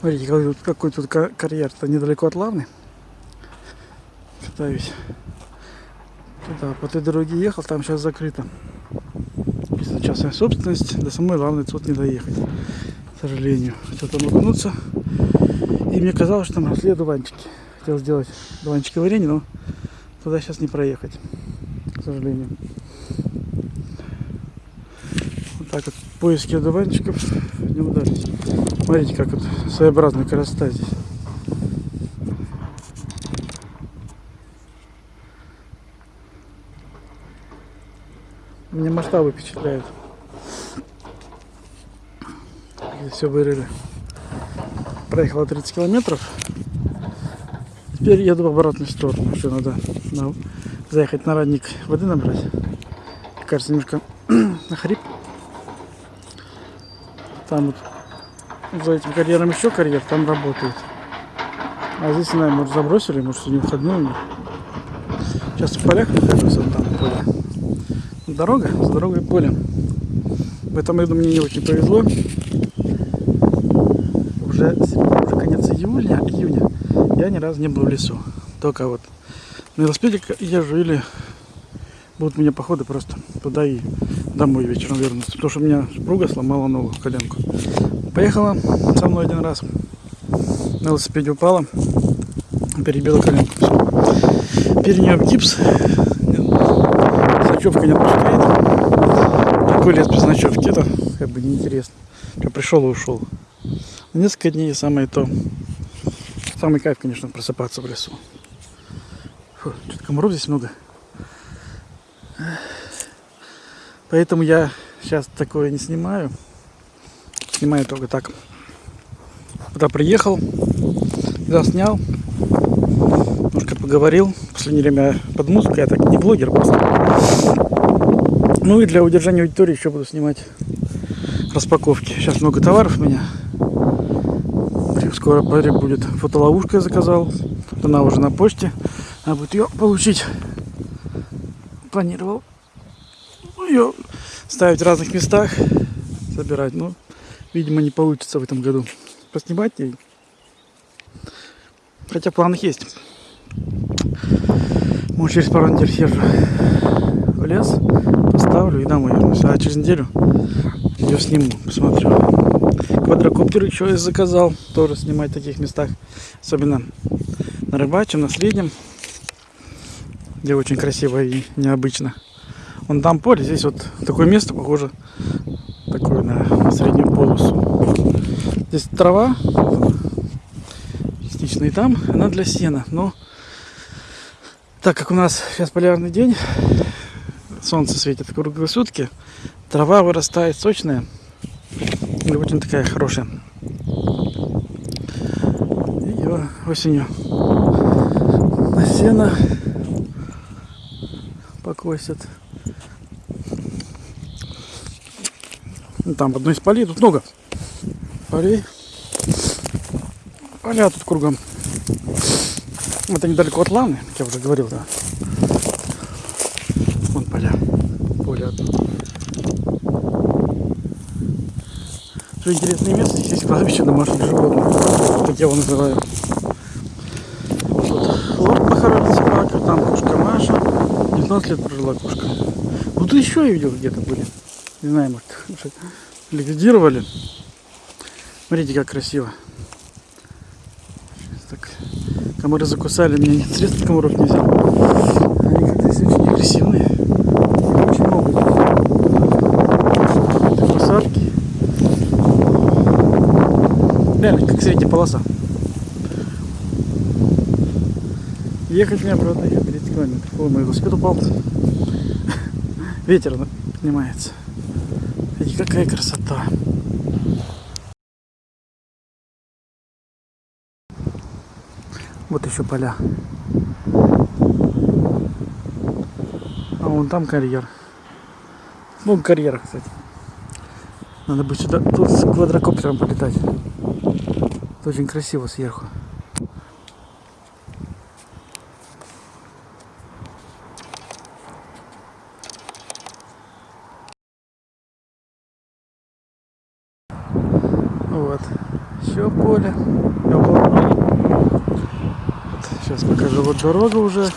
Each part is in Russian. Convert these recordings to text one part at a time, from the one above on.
Смотрите, какой тут, какой тут ка- карьер-то недалеко от Лавны. Катаюсь. Туда, по той дороге ехал, там сейчас закрыто. Если частная собственность, до самой Лавны тут не доехать. К сожалению. Хотел там окунуться. И мне казалось, что там росли одуванчики. Хотел сделать одуванчики варенье, но туда сейчас не проехать. К сожалению. Так вот поиски одуванчиков не удались. Смотрите, как вот своеобразная красота здесь. Меня масштабы впечатляют. Здесь все вырыли. Проехала 30 километров. Теперь еду в обратную сторону. Еще надо на- заехать на радник воды набрать. Кажется, немножко охрип. Там вот за этим карьером еще карьер, там работает. А здесь, знаю, может забросили, может у них. Сейчас в полях нахожусь, вон там поле. Дорога, с дорогой поле. В этом году мне не очень повезло. Уже, уже конец июля, июня я ни разу не был в лесу. Только вот на велосипеде езжу или будут у меня походы просто туда и домой вечером вернуться. Потому что у меня супруга сломала ногу, коленку. Поехала со мной один раз. На велосипеде упала. Перебила коленку. Всё. Перенес гипс. Ночевка не отпускает. Такой лес без ночевки. Это как бы неинтересно. Что пришел и ушел. Несколько дней самое то. Самый кайф, конечно, просыпаться в лесу. Фу, что-то комаров здесь много. Поэтому я сейчас такое не снимаю. Снимаю только так. Куда приехал, заснял, немножко поговорил. В последнее время под музыку, я так не блогер просто. Ну и для удержания аудитории еще буду снимать распаковки. Сейчас много товаров у меня. Скоро будет фотоловушка я заказал. Она уже на почте. Надо будет ее получить. Планировал ее ставить в разных местах, собирать. Но, видимо, не получится в этом году. Поснимать и... Хотя в планах есть. Может, через пару недель съезжу в лес, поставлю и домой вернусь. А через неделю ее сниму, посмотрю. Квадрокоптер еще я заказал, тоже снимать в таких местах. Особенно на рыбачьем, на среднем, где очень красиво и необычно. Вон там поле, здесь вот такое место похоже такое на среднюю полосу. Здесь трава, частично и там, она для сена. Но так как у нас сейчас полярный день, солнце светит круглые сутки, трава вырастает сочная и очень такая хорошая. Ее осенью на сено покосят. Там одно из полей, тут много полей. Поля тут кругом. Это недалеко от Лавны, как я уже говорил, да. Вон поля. Поле одно. Что интересное место, здесь кладбище домашних животных. Так я его называю. Вот лорд похоронен собака, там кошка Маша. 19 лет прожила кошка. Ну тут еще я видел где-то были. Не знаю, может, может, ликвидировали. Смотрите, как красиво. Так, комары закусали, меня нет средств, комаров не взял. Они как-то здесь очень агрессивные. Очень много. Это посадки. Реально, как средняя полоса. Ехать мне обратно еще 30 километров. Ой, мой велосипед упал. Ветер поднимается. Смотрите, какая красота. Вот еще поля. А вон там карьер. Вон карьер, кстати. Надо бы сюда тут с квадрокоптером полетать. Это очень красиво сверху. Все, поле. Вот, сейчас покажу. Вот дорога уже.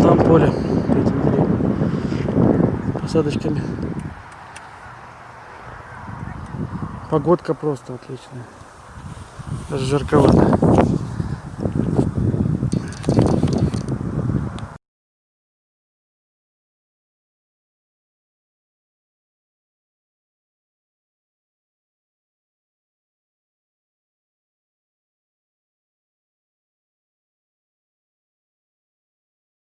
Там поле. Посадочками. Погодка просто отличная. Даже жарковато.